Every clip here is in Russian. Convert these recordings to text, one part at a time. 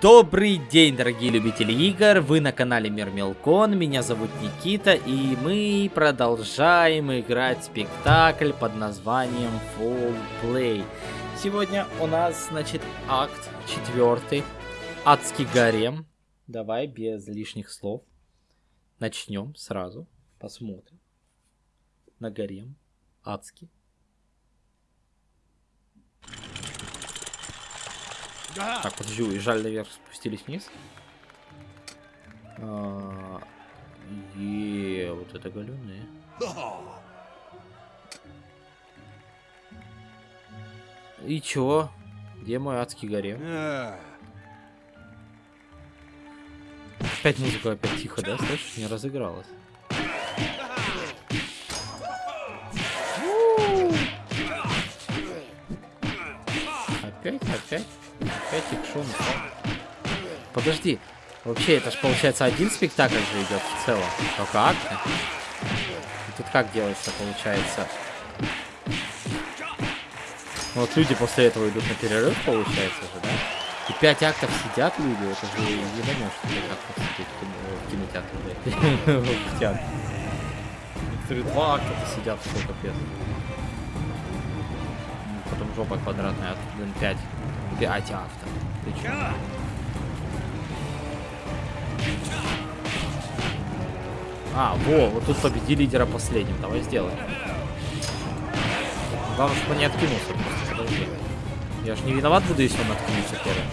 Добрый день, дорогие любители игр, вы на канале Мир Мелкон, меня зовут Никита, и мы продолжаем играть спектакль под названием Full Play. Сегодня у нас, значит, акт четвертый, Адский гарем. Давай без лишних слов. Начнем сразу, посмотрим на гарем адский. Так, подожди, уезжали наверх, спустились вниз. А, е, вот это галюны. И чё? Где мой адский гарем? Опять музыка опять тихо, да? Слышишь, не разыгралась. Опять, опять. Опять экшон. Подожди. Вообще, это же получается один спектакль же идет в целом. Только акты. Тут как делается, получается? Вот люди после этого идут на перерыв, получается же, да? И пять актов сидят люди, это же не поймешь, что как посидеть в кинотеатре, в театре. Некоторые два акта сидят, сколько пес. Потом жопа квадратная, а тут, блин, пять. Пять авто. Ты чё? А, во, вот тут победи лидера последним. Давай сделаем. Главное, чтобы не откинулся. Просто подожди. Я же не виноват буду, если он откинется первым.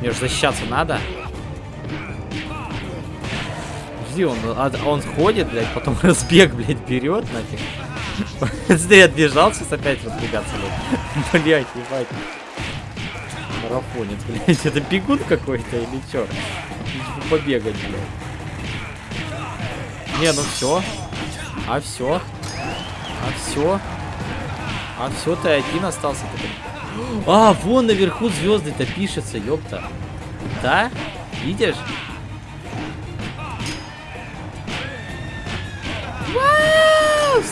Мне же защищаться надо. Жди, он, он ходит, блядь, потом разбег, блядь, берет нафиг. Смотри, отбежал, сейчас опять разбегаться будет. Блядь, ебать марафонец, блядь. Это бегун какой-то или чё? Побегать, блядь. Не, ну все. А все. А все. А все, ты один остался. А, вон наверху звезды-то пишется, ёпта. Да? Видишь?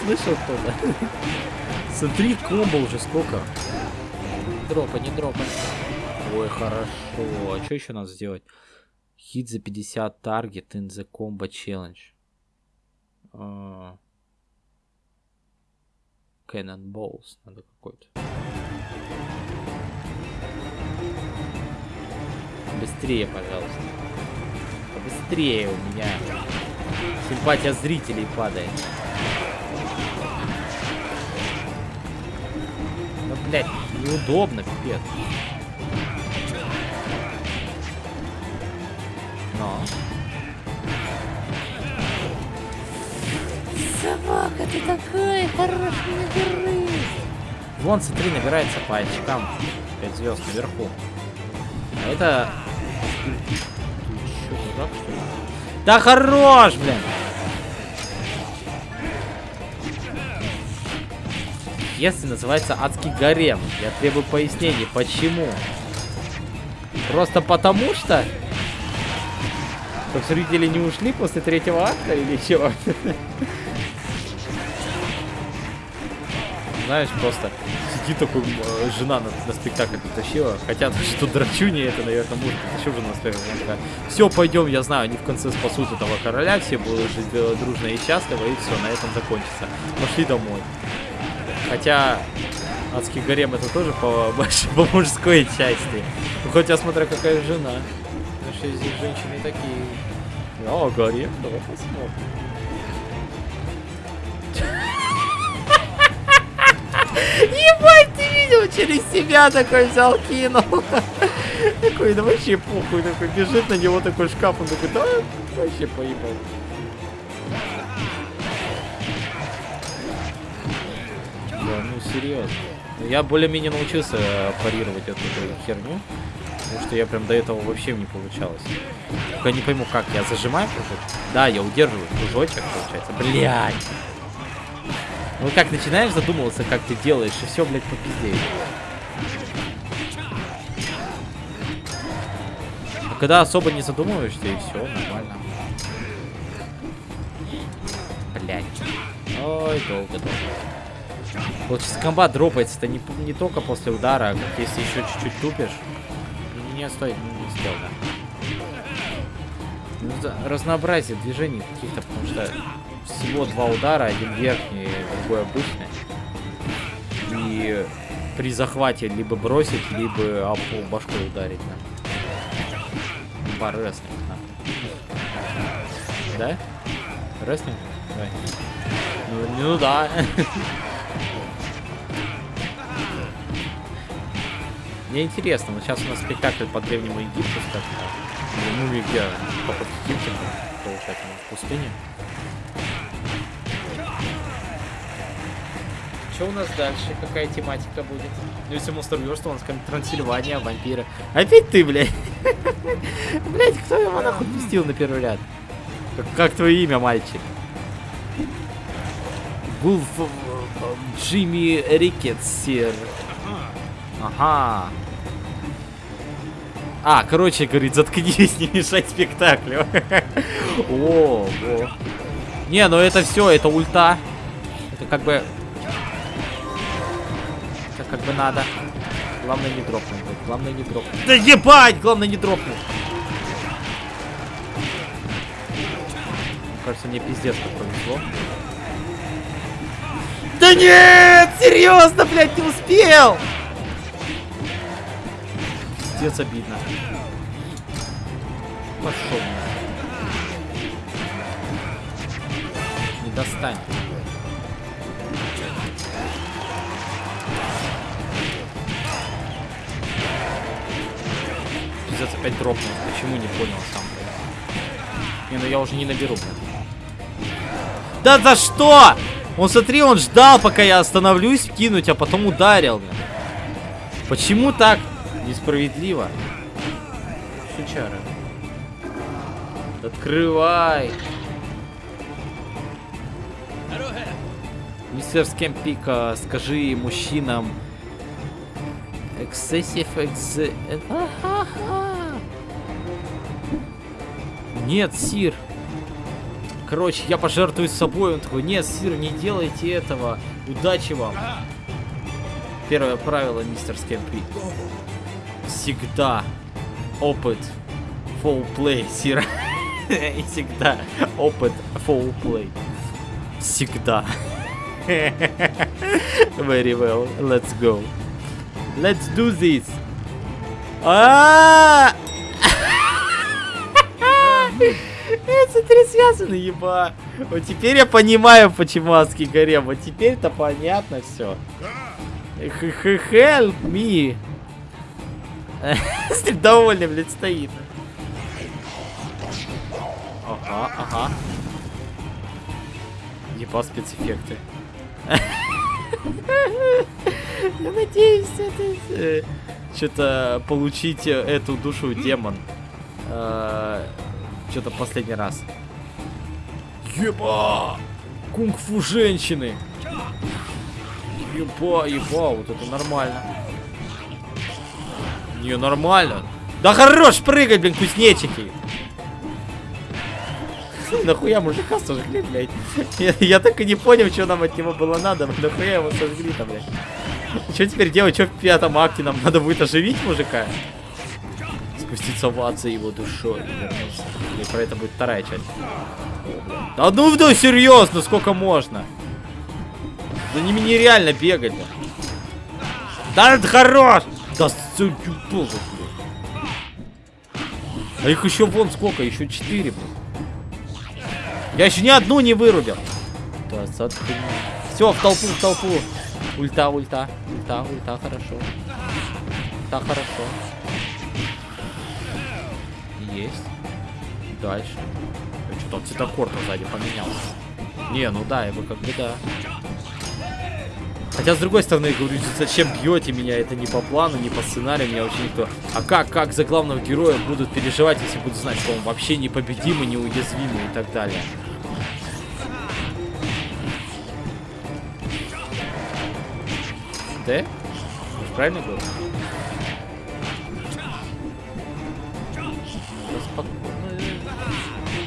Слышал кто-то? Смотри, комбо уже сколько. Дропа, не дропа. Ой, хорошо. А что еще надо сделать? Хит за 50 таргет in the combo challenge. Uh, Cannonballs надо какой-то. Быстрее, пожалуйста. Быстрее у меня. Симпатия зрителей падает. Ну, блядь, неудобно, пипец. Но. Собака, ты такой хороший наберы. Вон, смотри, набирается по очкам. 5 звезд наверху. А это... Ты что, дурак, что ли? Да хорош, блин! Если называется адский гарем. Я требую пояснений, почему? Просто потому что Чтоб зрители не ушли после третьего акта или чего? Знаешь, просто сидит такой, э, жена на, на спектакль притащила. Хотят, что драчуни это, наверное, муж притащил же на спектакль. Все, пойдем, я знаю, они в конце спасут этого короля, все будут жить э, дружно и счастливо, и все, на этом закончится. Пошли домой. Хотя, адский гарем это тоже по, по мужской части. Ну, хоть я смотрю, какая жена. Наши здесь женщины такие. О, гарем, давай посмотрим. Ебать, ты видел, через себя такой взял, кинул. Такой, да вообще похуй, такой бежит на него такой шкаф, он такой, да, вообще поебал. Да, ну серьезно. Я более-менее научился парировать эту херню. Потому что я прям до этого вообще не получалось. Только не пойму, как. Я зажимаю кружочек? Да, я удерживаю кружочек, получается. Блядь. Ну как, начинаешь задумываться, как ты делаешь, и все, блядь, попиздеешь. А когда особо не задумываешься, и все, нормально. Блядь. Ой, долго-долго. Вот сейчас комбат дропается, это не, не только после удара, а если еще чуть-чуть тупишь. Не, стой, не да. Ну, разнообразие движений каких-то, потому что всего два удара, один верхний, другой обычный. И при захвате либо бросить, либо об пол башкой ударить, да. По рестлинг, да. Да? Рестлинг? Ну, ну да. Мне интересно, вот сейчас у нас спектакль по Древнему Египту, скажем так. Или мумии, где поход к Египту, получается, в пустыне. Что у нас дальше? Какая тематика будет? Ну, если Monster Verse, у нас как Трансильвания, вампиры. Опять ты, блядь? Блядь, кто его нахуй пустил на первый ряд? Как, как твое имя, мальчик? Гулф Джимми Рикетсер. Ага. А, короче, говорит, заткнись, не мешай спектаклю. О. Не, ну это все, это ульта. Это как бы... Это как бы надо. Главное не дропнуть. Главное не дропнуть. Да ебать! Главное не дропнуть. Кажется, мне пиздец как повезло. Да нет! Серьезно, блядь, не успел! Пиздец обидно. Пошел. Не достань. Пиздец опять дропнул. Почему не понял сам? Не, ну я уже не наберу. Да за что? Он, смотри, он ждал, пока я остановлюсь кинуть, а потом ударил. Блин. Почему так несправедливо? Сучара. Открывай. Мистер Скемпика, скажи мужчинам... Excessive ex... Нет, Сир. Короче, я пожертвую собой. Он такой, нет, Сир, не делайте этого. Удачи вам. Первое правило, мистер Скемпи. Всегда опыт full play, Сир. И всегда опыт full play. Всегда. Very well. Let's go. Let's do this. А! Это три связаны, еба. Вот теперь я понимаю, почему адский гарем. Вот теперь-то понятно все. Help me. Довольный, блядь, стоит. Ага, ага. Еба спецэффекты. Я надеюсь, это... Что-то получить эту душу демон. Что-то последний раз. Еба! Кунг-фу женщины! Еба, еба, вот это нормально. Не, нормально. Да хорош прыгать, блин, кузнечики! Нахуя мужика сожгли, блядь? Я, так и не понял, что нам от него было надо. Нахуя его сожгли-то, блядь? Что теперь делать? Что в пятом акте нам надо будет оживить мужика? Спуститься в ад за его душой и про это будет вторая часть. Да ну да серьезно, сколько можно? За ними нереально бегать. Да, да это хорош! Да сука, богу, А их еще вон сколько? Еще четыре, блин. Я еще ни одну не вырубил. Все, в толпу, в толпу. Ульта, ульта, ульта, ульта, хорошо. Ульта, хорошо. Есть. Дальше. Что-то цветокор сзади поменялся. Не, ну да, его как бы да. Хотя, с другой стороны, говорю, зачем бьете меня? Это не по плану, не по сценарию, меня вообще никто... А как, как за главного героя будут переживать, если будут знать, что он вообще непобедимый, неуязвимый и так далее? Д? Правильно говорю?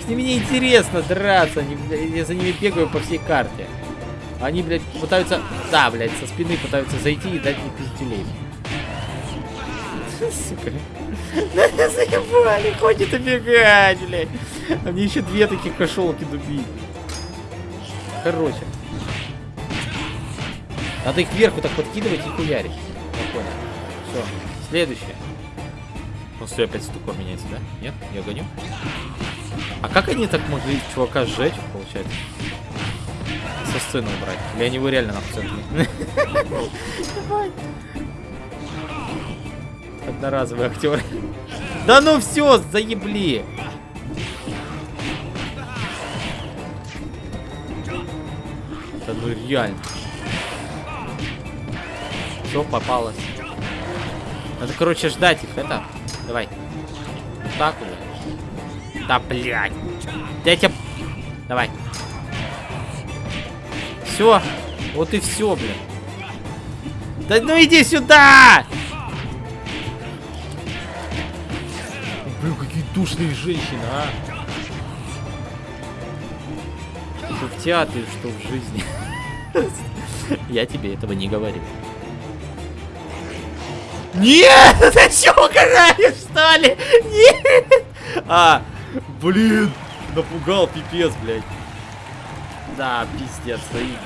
С ними не интересно драться, я за ними бегаю по всей карте. Они, блядь, пытаются... Да, блядь, со спины пытаются зайти и дать мне пиздюлей. Сука. Заебали, ходит убегать, блядь. А мне еще две таких кошелки дубить. Короче. Надо их вверху так подкидывать и хуярить. Я понял. Все. Следующее. Ну, все, опять стуко меняется, да? Нет? Я гоню? А как они так могли чувака сжечь, получается? Со сцены убрать? Или они его реально на центре? Одноразовый актер. Да ну все, заебли! Да ну реально. Все попалось. Надо, короче, ждать их, это. Давай. Вот так вот. Да, блядь. Я тебя... Давай. Все. Вот и все, блин. Да ну иди сюда! Блин, какие душные женщины, а. Что в театре, что в жизни. Я тебе этого не говорю. Нет! Ты что, угораешь, что ли? Нет! А, блин, напугал, пипец, блядь. Да, пиздец, заебись.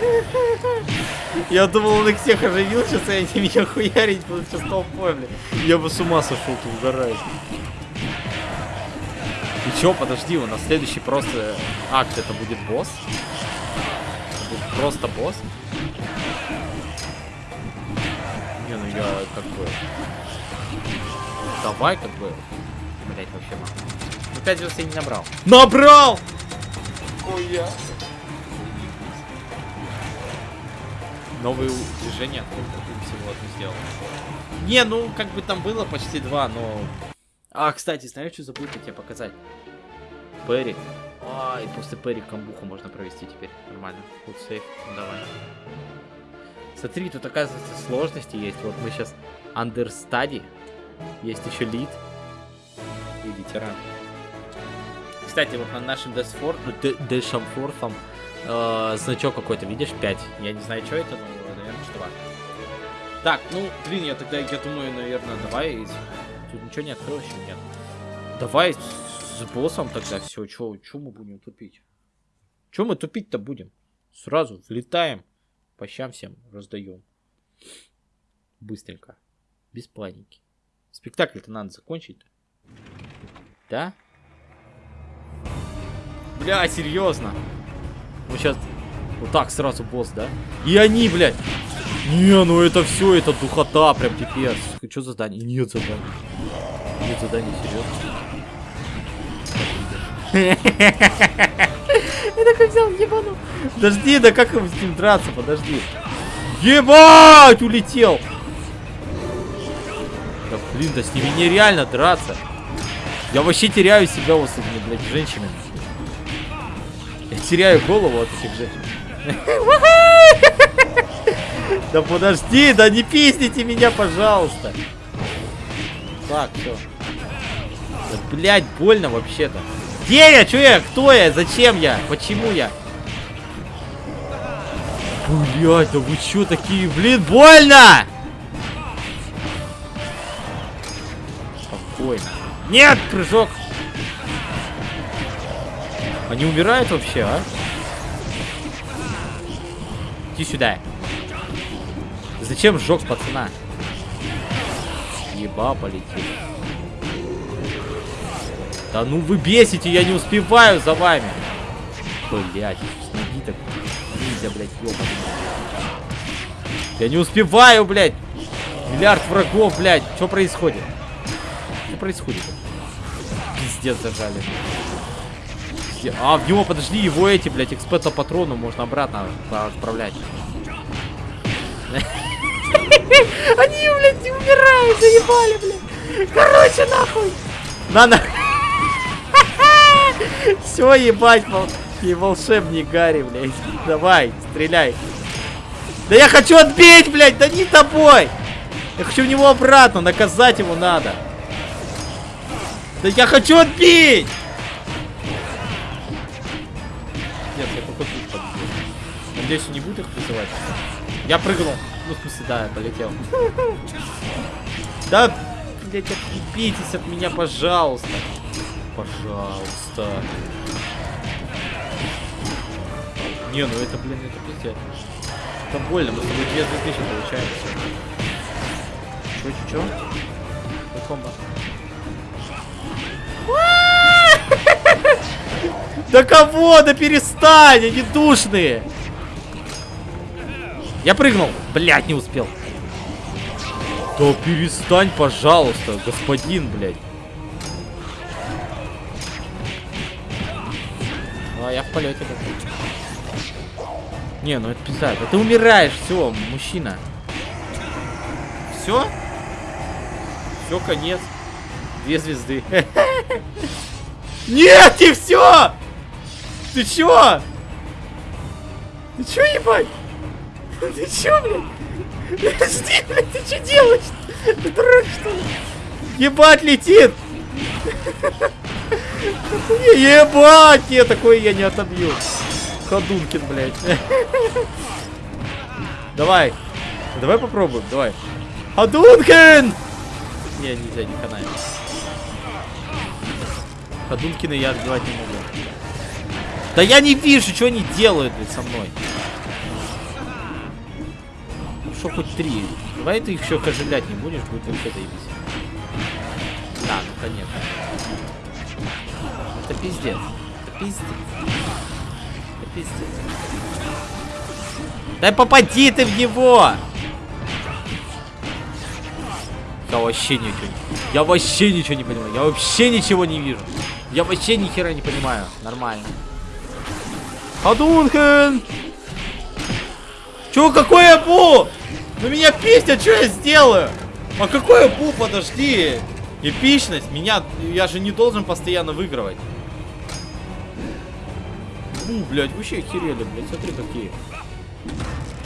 Я думал, он их всех оживил, сейчас и они меня хуярить будут сейчас толпой, блядь. Я бы с ума сошел, ты угораешь. И чё, подожди, у нас следующий просто акт, это будет босс? Это будет просто босс? Не, ну я как бы... Давай как бы... Блять, вообще мало. Ну 5 звезд я не набрал. Набрал! Ой, я... Новые движения, всего одну сделал. Не, ну как бы там было почти два, но... А, кстати, знаешь, что забыл тебе показать? Перри. А, и после Перри камбуху можно провести теперь. Нормально. Фуд сейф. Ну давай. Смотри, тут оказывается сложности есть. Вот мы сейчас understudy. Есть еще лид. И ветеран. Кстати, вот на нашем Дэшамфорфом э, значок какой-то, видишь, 5. Я не знаю, что это, но, наверное, что Так, ну, блин, я тогда, я думаю, наверное, давай... Тут ничего не открылось еще, нет. Давай с боссом тогда все. Че мы будем тупить? Че мы тупить-то будем? Сразу влетаем. По щам всем раздаем. Быстренько. Без паники. Спектакль-то надо закончить. Да? Бля, серьезно. Мы сейчас вот так сразу босс, да? И они, блядь. Не, ну это все, это духота, прям пипец. Что задание? Нет задания. Нет задания, серьезно. Я такой взял, ебану. Подожди, да как с ним драться, подожди. Ебать, улетел. Да блин, да с ними нереально драться. Я вообще теряю себя вот с этими, блядь, женщинами. Я теряю голову от этих женщин. Да подожди, да не пизните меня, пожалуйста. Так, все. Да, блядь, больно вообще-то. Где я? Че я? Кто я? Зачем я? Почему я? Блять, да вы чё такие? Блин, больно! Спокойно. Нет, прыжок! Они умирают вообще, а? Иди сюда. Зачем сжег пацана? Еба полетел. Да ну вы бесите, я не успеваю за вами. Блять, ноги так. Ниндзя, блядь, ёбаный. Я не успеваю, блядь. Миллиард врагов, блядь. Что происходит? Что происходит? Пиздец зажали. А, в него, подожди, его эти, блядь, экспета патрону можно обратно отправлять. Они, блядь, умирают, заебали, блядь. Короче, нахуй. На, нахуй. Все, ебать, и волшебник Гарри, блядь. Давай, стреляй. Да я хочу отбить, блядь, да не тобой. Я хочу в него обратно, наказать его надо. Да я хочу отбить! Надеюсь, не будет их призывать. Я прыгнул. Ну, в смысле, да, я полетел. Да, блядь, отъебитесь от меня, пожалуйста. Пожалуйста. Не, ну это, блин, это пиздец. Это больно, мы с тобой две звезды получаем. Чё, чё, чё? Комбо. Да кого? Да перестань, они душные. Я прыгнул. Блять, не успел. Да перестань, пожалуйста, господин, блядь. А, я в полете Не, ну это пизда. Да ты умираешь, все, мужчина. Все? Все, конец. Две звезды. Нет, не все! Ты чё? Ты чё, ебать? Ты чё, блядь? Подожди, блядь, ты чё делаешь? Ты дурак, что ли? Ебать, летит! Ебать! Нет, такое я не отобью. Ходункин, блядь. Давай. Давай попробуем, давай. Ходункин! Не, нельзя, не канает. Ходункина я отбивать не могу. Да я не вижу, что они делают блядь, со мной. Что хоть три. Давай ты их еще оживлять не будешь, будет вообще заебись. Да, ну конечно. Это пиздец. Это пиздец. Это пиздец. Да попади ты в него! Я вообще ничего не... Я вообще ничего не понимаю. Я вообще ничего не вижу. Я вообще ни хера не понимаю. Нормально. Hadouken! Чё, какое бу? Ну меня пиздят, что я сделаю? А какое бу, подожди. Эпичность, меня, я же не должен постоянно выигрывать. Бу, блядь, вообще охерели, блядь, смотри какие.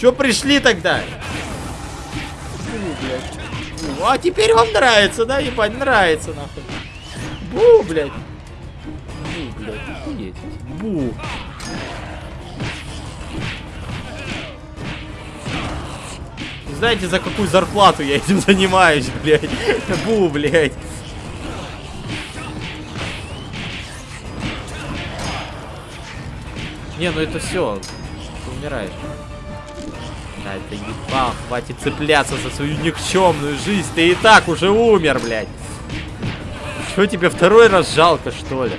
Чё пришли тогда? Бу, блядь. Бу, а теперь вам нравится, да, ебать, нравится, нахуй. Бу, блядь. Бу, блядь, Бу. Знаете, за какую зарплату я этим занимаюсь, блядь? Бу, блядь. Не, ну это все. Ты умираешь. Да, это ебал, хватит цепляться за свою никчемную жизнь. Ты и так уже умер, блядь. Что тебе второй раз жалко, что ли?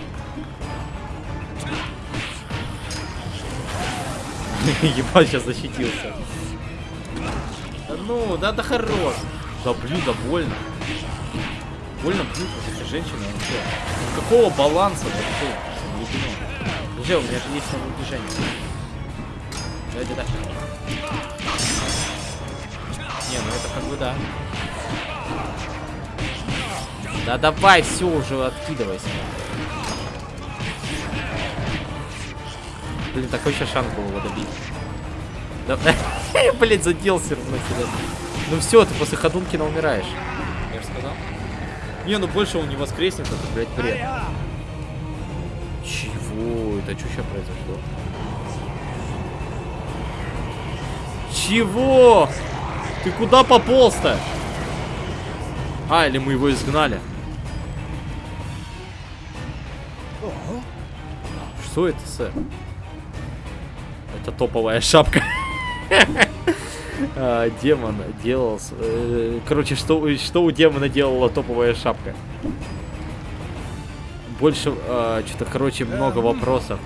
Ебать, сейчас защитился. Ну, да, да хорош. Да блин, да больно. Больно блин, эти женщины вообще. Какого баланса вообще? Друзья, у меня же есть новое движение. Давайте дальше. Не, ну это как бы да. Да давай, все уже откидывайся. Блин, такой еще шанс был его добить. Да, блять, задел все равно себя. Ну все, ты после Ходункина умираешь. Я же сказал. Не, ну больше он не воскреснет, это, блядь, бред. Чего? Это что сейчас произошло? Чего? Ты куда пополз-то? А, или мы его изгнали? Что это, сэр? Это топовая шапка. а, демон делал... Э, короче, что, что у демона делала топовая шапка? Больше... Э, Что-то, короче, много вопросов.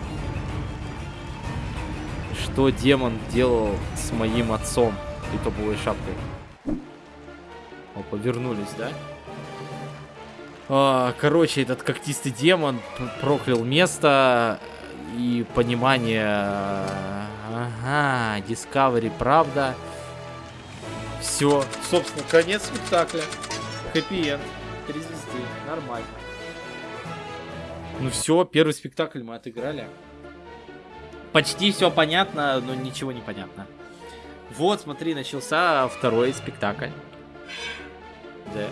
Что демон делал с моим отцом и топовой шапкой? О, повернулись, да? А, короче, этот когтистый демон проклял место и понимание Ага, Discovery, правда. Все, собственно, конец спектакля. Хэппи-энд. Три звезды. Нормально. Ну все, первый спектакль мы отыграли. Почти все понятно, но ничего не понятно. Вот, смотри, начался второй спектакль. Да.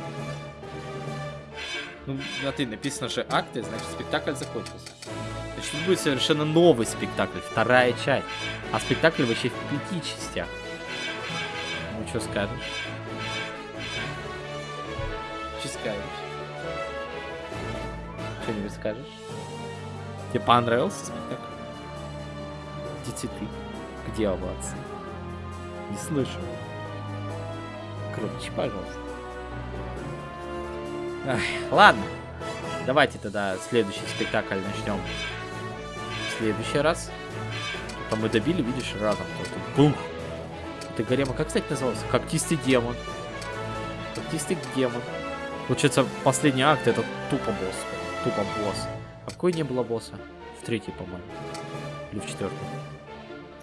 Ну, смотри, написано же акты, значит спектакль закончился. Значит, тут будет совершенно новый спектакль, вторая часть. А спектакль вообще в пяти частях. Ну, что скажешь? Что скажешь? Что-нибудь скажешь? Тебе понравился спектакль? Где цветы? Где овации? Не слышу. Крутче, пожалуйста. Ах, ладно. Давайте тогда следующий спектакль начнем в следующий раз. А мы добили, видишь, разом. Бух! Это гарема, как, кстати, назывался? Когтистый демон. Когтистый демон. Получается, последний акт это тупо босс. Тупо босс. А какой не было босса? В третьей, по-моему. Или в четвертой.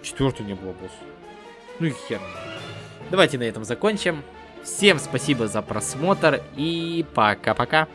В четвертой не было босса. Ну и хер. Давайте на этом закончим. Всем спасибо за просмотр и пока-пока.